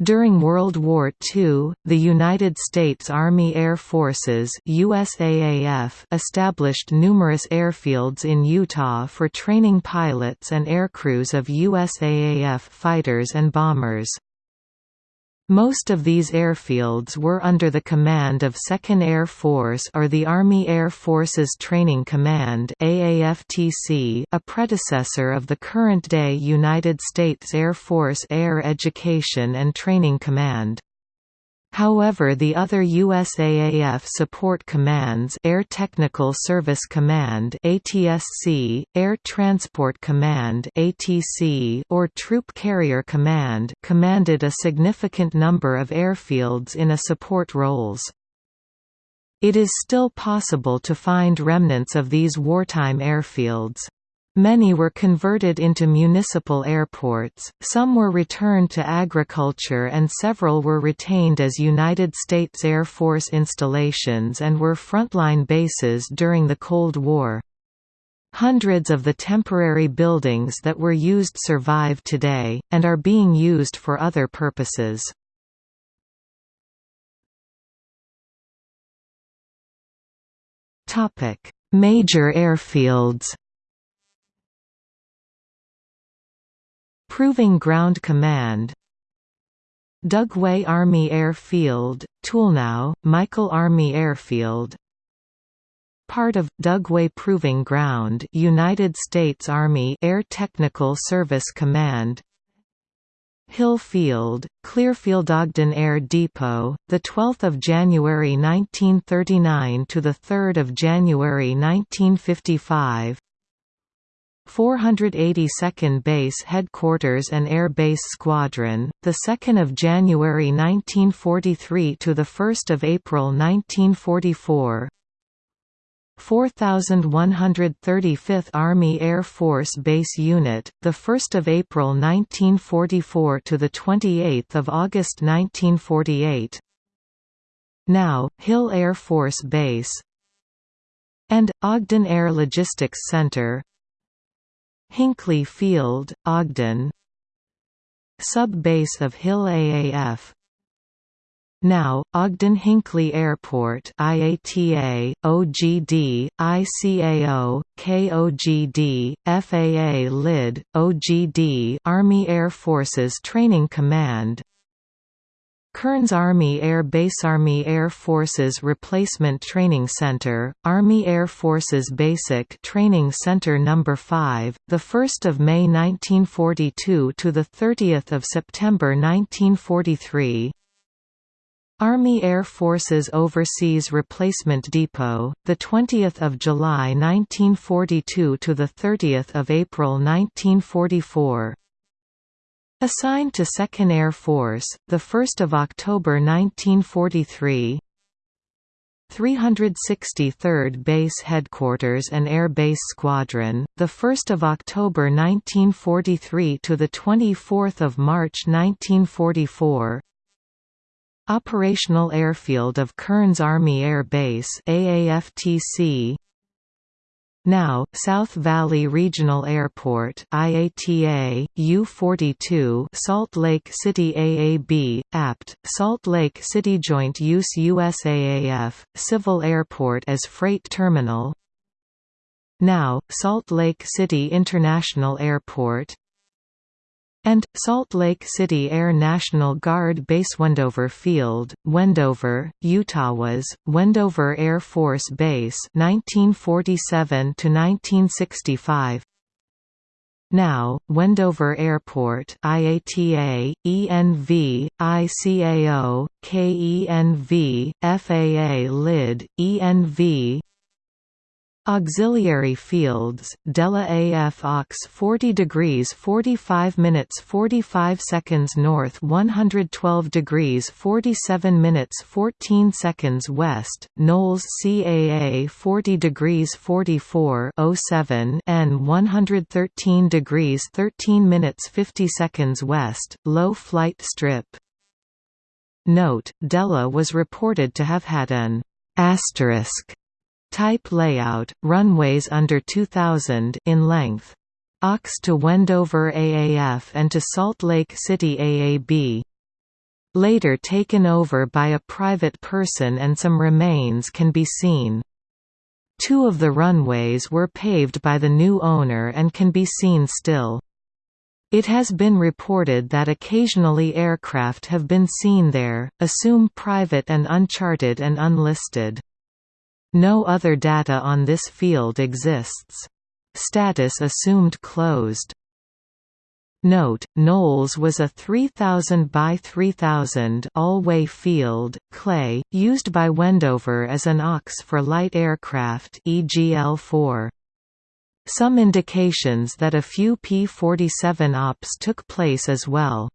During World War II, the United States Army Air Forces USAAF established numerous airfields in Utah for training pilots and aircrews of USAAF fighters and bombers. Most of these airfields were under the command of 2nd Air Force or the Army Air Forces Training Command AAFTC, a predecessor of the current-day United States Air Force Air Education and Training Command. However the other USAAF support commands Air Technical Service Command ATSC, Air Transport Command ATC, or Troop Carrier Command commanded a significant number of airfields in a support roles. It is still possible to find remnants of these wartime airfields. Many were converted into municipal airports, some were returned to agriculture and several were retained as United States Air Force installations and were frontline bases during the Cold War. Hundreds of the temporary buildings that were used survive today, and are being used for other purposes. Major airfields Proving Ground Command. Dugway Army Airfield, Tooele now, Michael Army Airfield. Part of, Dugway Proving Ground United States Army Air Technical Service Command. Hill Field, Clearfield Ogden Air Depot, the 12th of January 1939 to the 3rd of January 1955. 482nd Base Headquarters and Air Base Squadron, the 2nd of January 1943 to the 1st of April 1944. 4135th Army Air Force Base Unit, the 1st of April 1944 to the 28th of August 1948. Now, Hill Air Force Base and Ogden Air Logistics Center Hinckley Field, Ogden. Sub-base of Hill AAF now, Ogden-Hinckley Airport IATA, OGD, ICAO, KOGD, FAA LID, OGD Army Air Forces Training Command Kearns Army Air Base Army Air Forces Replacement Training Center, Army Air Forces Basic Training Center No. 5, 1 May 1942 to 30 September 1943 Army Air Forces Overseas Replacement Depot, 20 July 1942 to 30 April 1944 Assigned to 2nd Air Force, 1 October 1943 363rd Base Headquarters and Air Base Squadron, 1 October 1943 to 24 March 1944 Operational Airfield of Kearns Army Air Base AAFTC now, South Valley Regional Airport IATA, U-42 Salt Lake City AAB, APT, Salt Lake City Joint Use USAAF, Civil Airport as Freight Terminal. Now, Salt Lake City International Airport and, Salt Lake City Air National Guard Base Wendover Field, Wendover, Utah was, Wendover Air Force Base 1947 to 1965. now, Wendover Airport IATA, ENV, ICAO, KENV, FAA LID, ENV Auxiliary fields, Delle AF Aux 40 degrees 45 minutes 45 seconds north 112 degrees 47 minutes 14 seconds west, Knolls CAA 40 degrees 44 07 and 113 degrees 13 minutes 50 seconds west, low flight strip. Note, Delle was reported to have had an asterisk Type layout, runways under 2000 in length. Aux to Wendover AAF and to Salt Lake City AAB. later taken over by a private person and some remains can be seen. Two of the runways were paved by the new owner and can be seen still. It has been reported that occasionally aircraft have been seen there, assume private and uncharted and unlisted. No other data on this field exists. Status assumed closed. Note, Knolls was a 3000 by 3000 all-way field, clay, used by Wendover as an AWACS for light aircraft EGL-4. Some indications that a few P-47 ops took place as well.